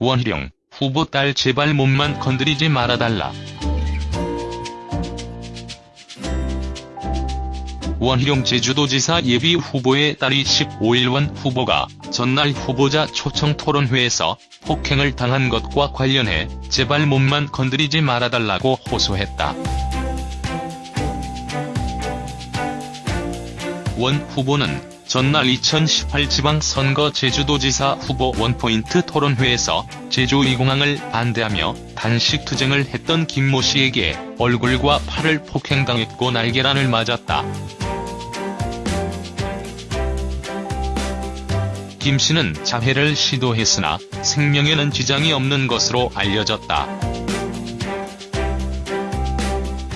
원희룡, 후보 딸 제발 몸만 건드리지 말아달라. 원희룡 제주도지사 예비 후보의 딸이 15일 원 후보가 전날 후보자 초청 토론회에서 폭행을 당한 것과 관련해 제발 몸만 건드리지 말아달라고 호소했다. 원 후보는 전날 2018 지방선거 제주도지사 후보 원포인트 토론회에서 제주2공항을 반대하며 단식 투쟁을 했던 김모 씨에게 얼굴과 팔을 폭행당했고 날개란을 맞았다. 김 씨는 자해를 시도했으나 생명에는 지장이 없는 것으로 알려졌다.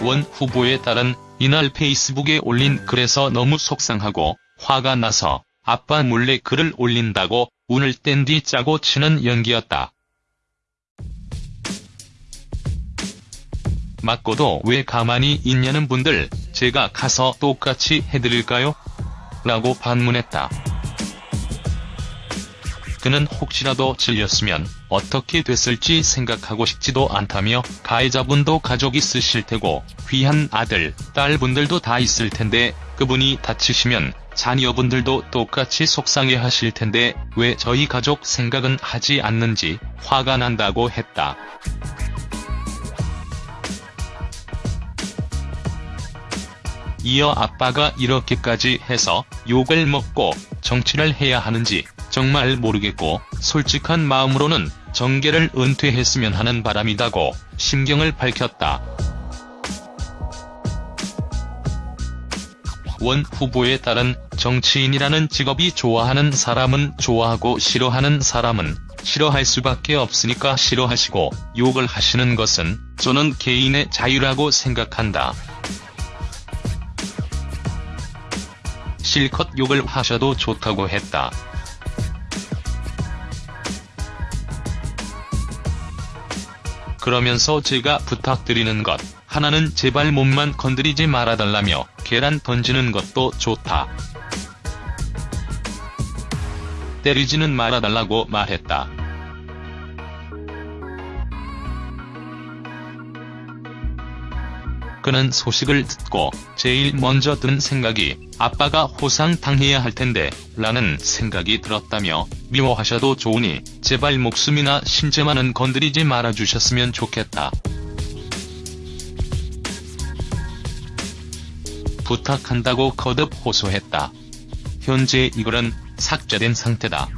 원 후보에 따른 이날 페이스북에 올린 글에서 너무 속상하고 화가 나서 아빠 몰래 글을 올린다고 운을 뗀 뒤 짜고 치는 연기였다. 맞고도 왜 가만히 있냐는 분들 제가 가서 똑같이 해드릴까요? 라고 반문했다. 그는 혹시라도 질렸으면 어떻게 됐을지 생각하고 싶지도 않다며 가해자분도 가족 있으실 테고 귀한 아들, 딸분들도 다 있을 텐데 그분이 다치시면 자녀분들도 똑같이 속상해 하실 텐데 왜 저희 가족 생각은 하지 않는지 화가 난다고 했다. 이어 아빠가 이렇게까지 해서 욕을 먹고 정치를 해야 하는지 정말 모르겠고 솔직한 마음으로는 정계를 은퇴했으면 하는 바람이다고 심경을 밝혔다. 원 후보에 따른 정치인이라는 직업이 좋아하는 사람은 좋아하고 싫어하는 사람은 싫어할 수밖에 없으니까 싫어하시고 욕을 하시는 것은 저는 개인의 자유라고 생각한다. 실컷 욕을 하셔도 좋다고 했다. 그러면서 제가 부탁드리는 것 하나는 제발 몸만 건드리지 말아달라며 계란 던지는 것도 좋다. 때리지는 말아달라고 말했다. 그는 소식을 듣고 제일 먼저 든 생각이 아빠가 호상당해야 할 텐데 라는 생각이 들었다며 미워하셔도 좋으니 제발 목숨이나 신체만은 건드리지 말아주셨으면 좋겠다. 부탁한다고 거듭 호소했다. 현재 이 글은 삭제된 상태다.